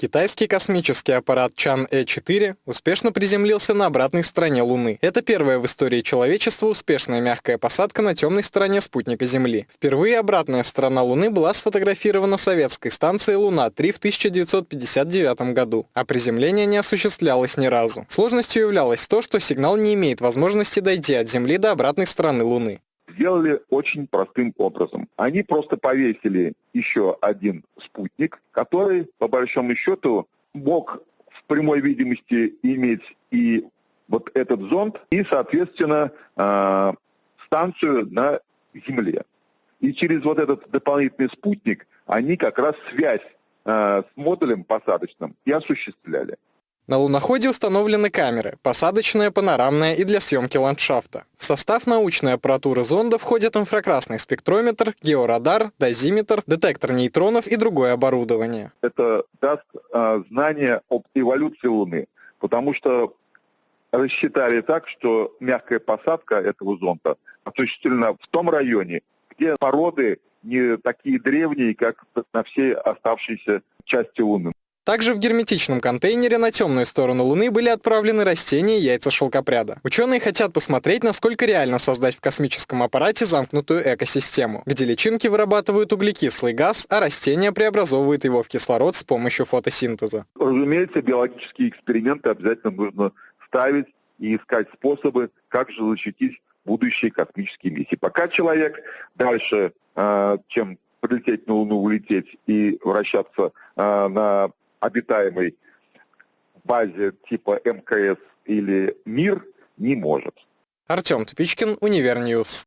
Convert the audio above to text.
Китайский космический аппарат Чан-Э-4 успешно приземлился на обратной стороне Луны. Это первая в истории человечества успешная мягкая посадка на темной стороне спутника Земли. Впервые обратная сторона Луны была сфотографирована советской станцией Луна-3 в 1959 году, а приземление не осуществлялось ни разу. Сложностью являлось то, что сигнал не имеет возможности дойти от Земли до обратной стороны Луны сделали очень простым образом. Они просто повесили еще один спутник, который, по большому счету, мог в прямой видимости иметь и вот этот зонд, и, соответственно, э, станцию на Земле. И через вот этот дополнительный спутник они как раз связь э, с модулем посадочным и осуществляли. На луноходе установлены камеры, посадочная, панорамная и для съемки ландшафта. В состав научной аппаратуры зонда входят инфракрасный спектрометр, георадар, дозиметр, детектор нейтронов и другое оборудование. Это даст э, знание об эволюции Луны, потому что рассчитали так, что мягкая посадка этого зонда осуществлена в том районе, где породы не такие древние, как на всей оставшейся части Луны. Также в герметичном контейнере на темную сторону Луны были отправлены растения и яйца шелкопряда. Ученые хотят посмотреть, насколько реально создать в космическом аппарате замкнутую экосистему, где личинки вырабатывают углекислый газ, а растения преобразовывают его в кислород с помощью фотосинтеза. Разумеется, биологические эксперименты обязательно нужно ставить и искать способы, как же защитить будущие космические миссии. Пока человек дальше, э, чем полететь на Луну, улететь и вращаться э, на обитаемой базе типа МКС или МИР не может. Артем Тупичкин, Univer News.